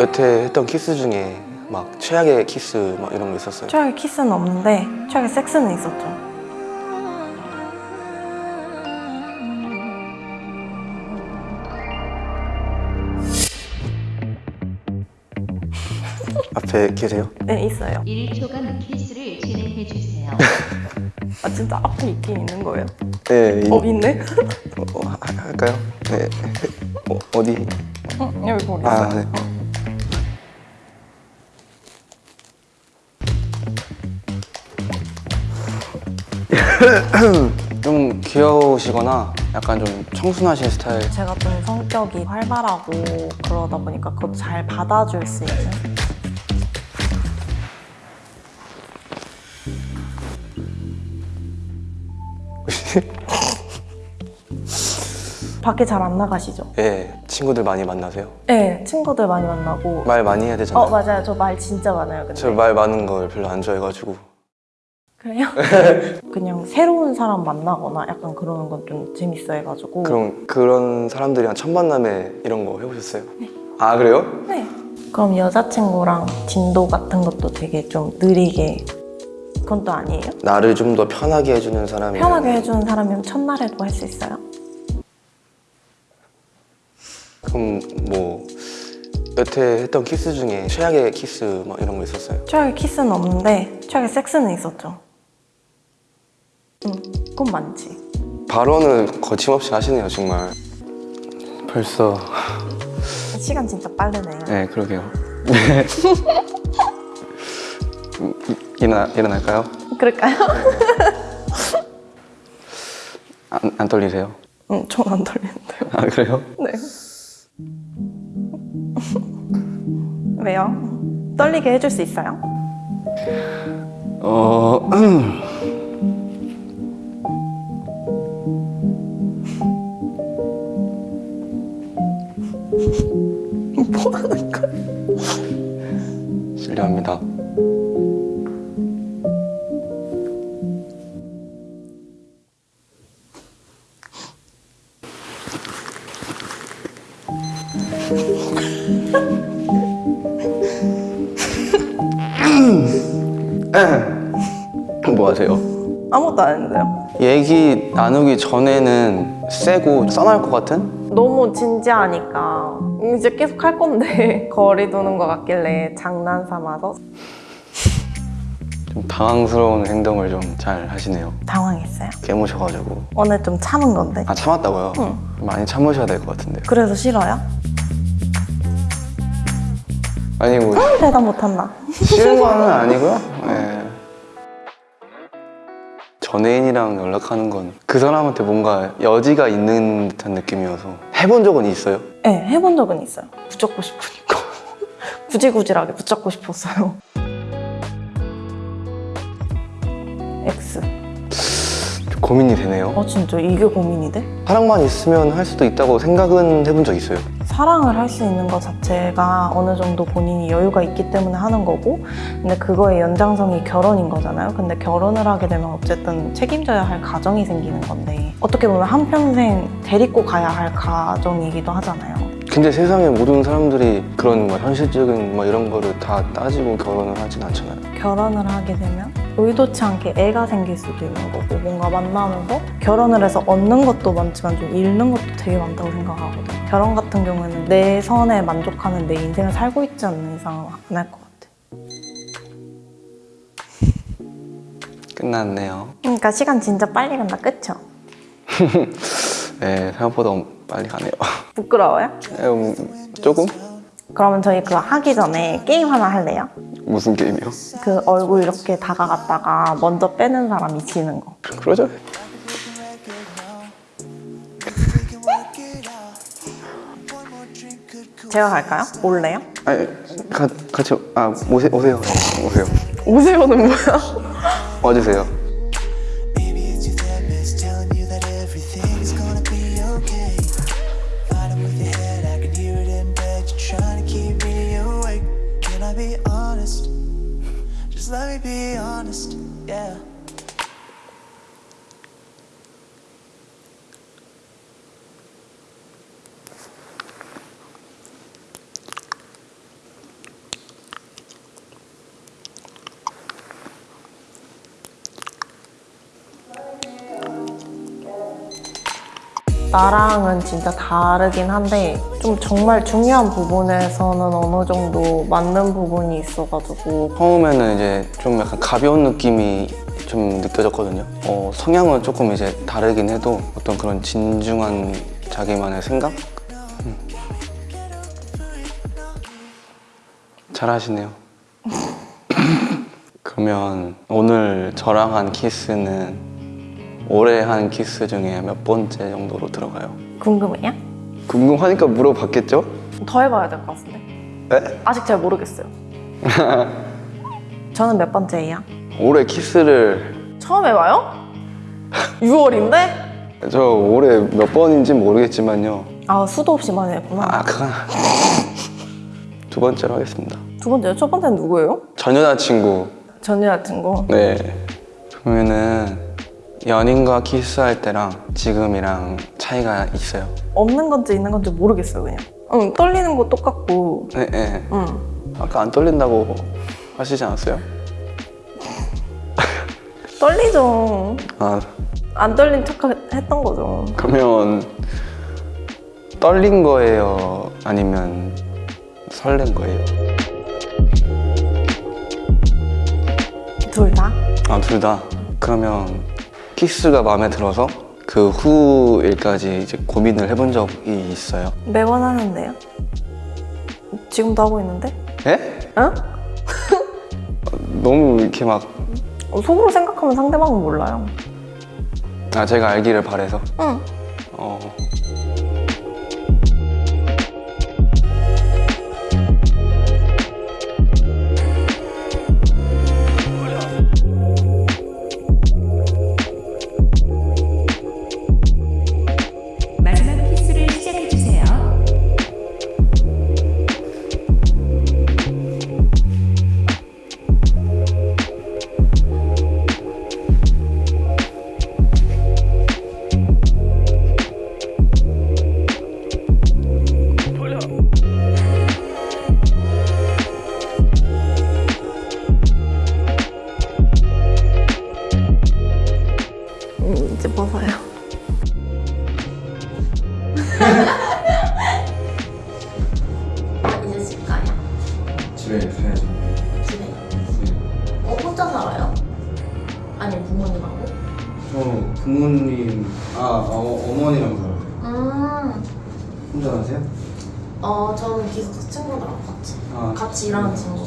여태 했던 키스 중에 막 최악의 키스 막 이런 거 있었어요? 최악의 키스는 없는데 최악의 섹스는 있었죠. 앞에 계세요? 네, 있어요. 1초간 키스를 진행해 주세요. 아, 진짜 앞에 있긴 있는 거예요? 네. 이- 어, 있 네? 어, 하- 할까요? 네. 어, 어디? 어, 여기 거기 아. 네. 좀 귀여우시거나 약간 좀 청순하신 스타일 제가 좀 성격이 활발하고 그러다 보니까 그것도 잘 받아줄 수 있는 밖에 잘 안 나가시죠? 예, 친구들 많이 만나세요? 네, 친구들 많이 만나고 말 많이 해야 되잖아요 어, 맞아요. 저 말 진짜 많아요, 근데. 저 말 많은 걸 별로 안 좋아해가지고 그래요? 그냥 새로운 사람 만나거나 약간 그러는 건 좀 재밌어 해가지고 그럼 그런 사람들이랑 첫 만남에 이런 거 해보셨어요? 아 그래요? 네. 그럼 여자친구랑 진도 같은 것도 되게 좀 느리게 그건 또 아니에요? 나를 좀 더 편하게 해주는 사람이 편하게 해주는 사람이면 첫날에도 할 수 있어요? 그럼 뭐 여태 했던 키스 중에 최악의 키스 막 이런 거 있었어요? 최악의 키스는 없는데 최악의 섹스는 있었죠 응, 그건 많지 발언을 거침없이 하시네요 정말 벌써 시간 진짜 빠르네요 네 그러게요 음, 일어나, 일어날까요? 그럴까요? 안, 안 떨리세요? 응, 전 안 떨리는데요 아 그래요? 네 왜요? 떨리게 해줄 수 있어요? 어... 뭐 하는 거야? 실례합니다 뭐 하세요? 아무것도 안 했는데요 얘기 나누기 전에는 세고 써날 것 같은? 너무 진지하니까 이제 계속 할 건데 거리 두는 것 같길래 장난 삼아서? 좀 당황스러운 행동을 좀 잘 하시네요. 당황했어요. 깨무셔가지고. 오늘 좀 참은 건데? 아 참았다고요? 응. 많이 참으셔야 될 것 같은데요. 그래서 싫어요? 아니 뭐 대답 못한다. 싫은 거는 아니고요. 네. 전애인이랑 연락하는 건 그 사람한테 뭔가 여지가 있는 듯한 느낌이어서 해본 적은 있어요? 네 해본 적은 있어요. 붙잡고 싶으니까. 구질구질하게 붙잡고 싶었어요. X. 좀 고민이 되네요. 아 진짜? 이게 고민이 돼? 사랑만 있으면 할 수도 있다고 생각은 해본 적 있어요 사랑을 할 수 있는 것 자체가 어느 정도 본인이 여유가 있기 때문에 하는 거고 근데 그거의 연장성이 결혼인 거잖아요. 근데 결혼을 하게 되면 어쨌든 책임져야 할 가정이 생기는 건데 어떻게 보면 한평생 데리고 가야 할 가정이기도 하잖아요. 근데 세상의 모든 사람들이 그런 뭐 현실적인 뭐 이런 거를 다 따지고 결혼을 하진 않잖아요. 결혼을 하게 되면 의도치 않게 애가 생길 수도 있는 거고 뭔가 만나면서 결혼을 해서 얻는 것도 많지만 좀 잃는 것도 되게 많다고 생각하거든요 결혼 같은 경우에는 내 선에 만족하는 내 인생을 살고 있지 않는 이상 안할 것 같아 끝났네요 그러니까 시간 진짜 빨리 간다 그쵸? 네 생각보다 빨리 가네요 부끄러워요? 에, 뭐, 조금? 그러면 저희 그거 하기 전에 게임 하나 할래요? 무슨 게임이요? 그 얼굴 이렇게 다가갔다가 먼저 빼는 사람이 지는 거 그러죠 제가 갈까요? 올래요? 아니 가, 같이 아 오세, 오세요 오세요 오세요는 뭐야? 와주세요 be okay. honest. Just let me be honest, yeah. 나랑은 진짜 다르긴 한데 좀 정말 중요한 부분에서는 어느 정도 맞는 부분이 있어가지고 처음에는 이제 좀 약간 가벼운 느낌이 좀 느껴졌거든요. 어, 성향은 조금 이제 다르긴 해도 어떤 그런 진중한 자기만의 생각? 음. 잘하시네요. 그러면 오늘 저랑 한 키스는 올해 한 키스 중에 몇 번째 정도로 들어가요? 궁금해요? 궁금하니까 물어봤겠죠? 더 해봐야 될 것 같은데 네? 아직 잘 모르겠어요 저는 몇 번째예요? 올해 키스를 처음 해봐요? 6월인데? 저 올해 몇 번인지 모르겠지만요. 아 수도 없이 많이 했구나 아, 그건 두 번째로 하겠습니다. 두 번째요? 첫 번째는 누구예요? 전 여자친구. 전 여자친구 네. 그러면은 연인과 키스할 때랑 지금이랑 차이가 있어요. 없는 건지 있는 건지 모르겠어요 그냥 응 떨리는 거 똑같고 네, 네. 응 아까 안 떨린다고 하시지 않았어요? 떨리죠 아, 안 떨린 척 했던 거죠 그러면 떨린 거예요? 아니면 설렌 거예요? 둘 다? 아, 둘 다. 그러면 키스가 마음에 들어서 그 후 일까지 이제 고민을 해본 적이 있어요? 매번 하는데요? 지금도 하고 있는데? 예? 응? 너무 이렇게 막, 어, 속으로 생각하면 상대방은 몰라요 아, 제가 알기를 바래서. 응 어. 음, 이제 집 가요? 집에 가야죠. 집에? 어, 혼자 살아요? 아니, 부모님하고? 저 부모님, 아, 어, 어머니랑 살아요. 음, 혼자 사세요? 어, 저는 기숙사 친구들하고 같이. 아, 같이 일하는 친구.